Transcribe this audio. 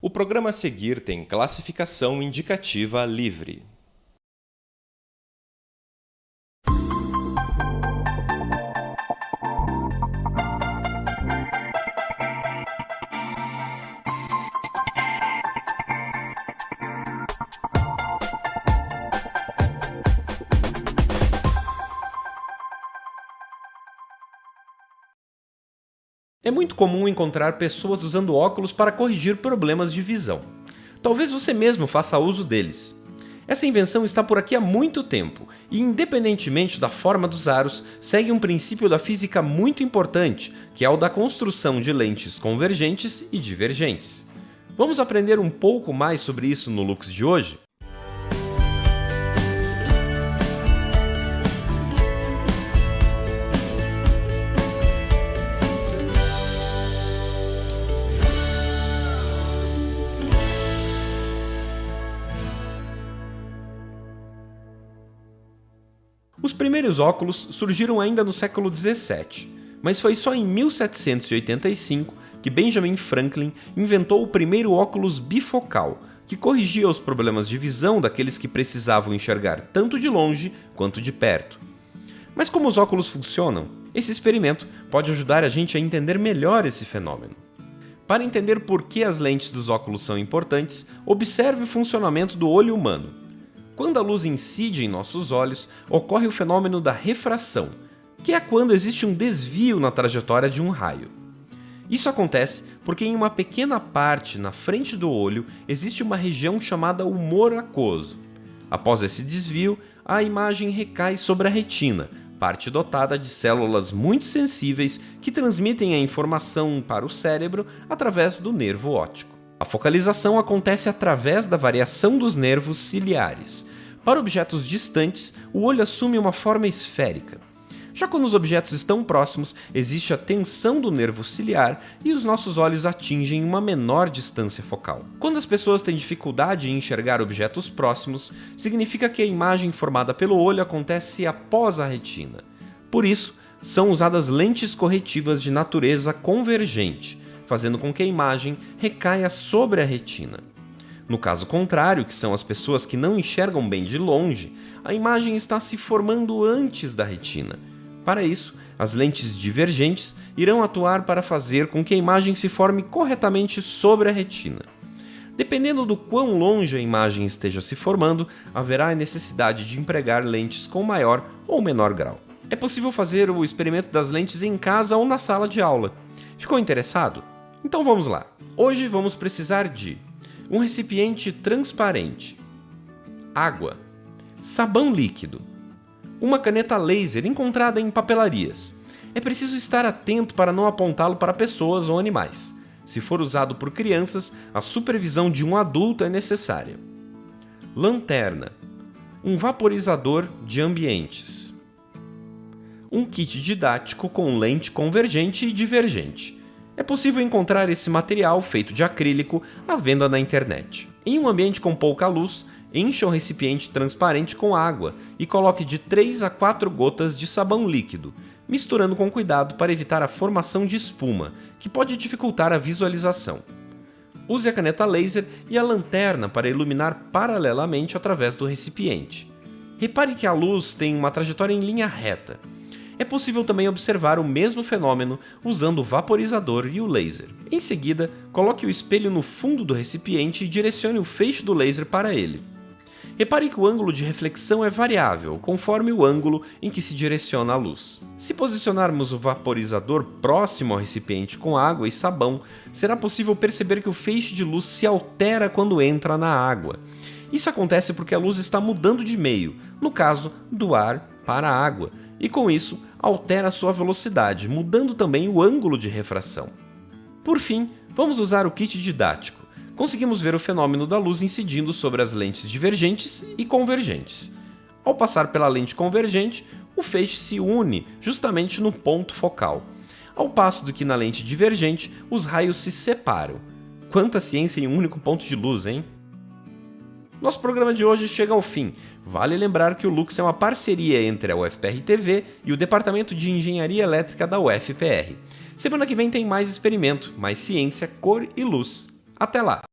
O programa a seguir tem classificação indicativa livre. É muito comum encontrar pessoas usando óculos para corrigir problemas de visão. Talvez você mesmo faça uso deles. Essa invenção está por aqui há muito tempo e, independentemente da forma dos aros, segue um princípio da física muito importante, que é o da construção de lentes convergentes e divergentes. Vamos aprender um pouco mais sobre isso no Lux de hoje? Os primeiros óculos surgiram ainda no século 17, mas foi só em 1785 que Benjamin Franklin inventou o primeiro óculos bifocal, que corrigia os problemas de visão daqueles que precisavam enxergar tanto de longe quanto de perto. Mas como os óculos funcionam? Esse experimento pode ajudar a gente a entender melhor esse fenômeno. Para entender por que as lentes dos óculos são importantes, observe o funcionamento do olho humano. Quando a luz incide em nossos olhos, ocorre o fenômeno da refração, que é quando existe um desvio na trajetória de um raio. Isso acontece porque em uma pequena parte na frente do olho existe uma região chamada humor aquoso. Após esse desvio, a imagem recai sobre a retina, parte dotada de células muito sensíveis que transmitem a informação para o cérebro através do nervo óptico. A focalização acontece através da variação dos nervos ciliares. Para objetos distantes, o olho assume uma forma esférica. Já quando os objetos estão próximos, existe a tensão do nervo ciliar e os nossos olhos atingem uma menor distância focal. Quando as pessoas têm dificuldade em enxergar objetos próximos, significa que a imagem formada pelo olho acontece após a retina. Por isso, são usadas lentes corretivas de natureza convergente, fazendo com que a imagem recaia sobre a retina. No caso contrário, que são as pessoas que não enxergam bem de longe, a imagem está se formando antes da retina. Para isso, as lentes divergentes irão atuar para fazer com que a imagem se forme corretamente sobre a retina. Dependendo do quão longe a imagem esteja se formando, haverá a necessidade de empregar lentes com maior ou menor grau. É possível fazer o experimento das lentes em casa ou na sala de aula. Ficou interessado? Então vamos lá. Hoje vamos precisar de um recipiente transparente, água, sabão líquido, uma caneta laser encontrada em papelarias. É preciso estar atento para não apontá-lo para pessoas ou animais. Se for usado por crianças, a supervisão de um adulto é necessária. Lanterna, um vaporizador de ambientes, um kit didático com lente convergente e divergente, é possível encontrar esse material feito de acrílico à venda na internet. Em um ambiente com pouca luz, encha o recipiente transparente com água e coloque de 3 a 4 gotas de sabão líquido, misturando com cuidado para evitar a formação de espuma, que pode dificultar a visualização. Use a caneta laser e a lanterna para iluminar paralelamente através do recipiente. Repare que a luz tem uma trajetória em linha reta, é possível também observar o mesmo fenômeno usando o vaporizador e o laser. Em seguida, coloque o espelho no fundo do recipiente e direcione o feixe do laser para ele. Repare que o ângulo de reflexão é variável, conforme o ângulo em que se direciona a luz. Se posicionarmos o vaporizador próximo ao recipiente com água e sabão, será possível perceber que o feixe de luz se altera quando entra na água. Isso acontece porque a luz está mudando de meio, no caso, do ar para a água, e com isso altera sua velocidade, mudando também o ângulo de refração. Por fim, vamos usar o kit didático. Conseguimos ver o fenômeno da luz incidindo sobre as lentes divergentes e convergentes. Ao passar pela lente convergente, o feixe se une justamente no ponto focal, ao passo do que na lente divergente os raios se separam. Quanta ciência em um único ponto de luz, hein? Nosso programa de hoje chega ao fim. Vale lembrar que o Lux é uma parceria entre a UFPR TV e o Departamento de Engenharia Elétrica da UFPR. Semana que vem tem mais experimento, mais ciência, cor e luz. Até lá!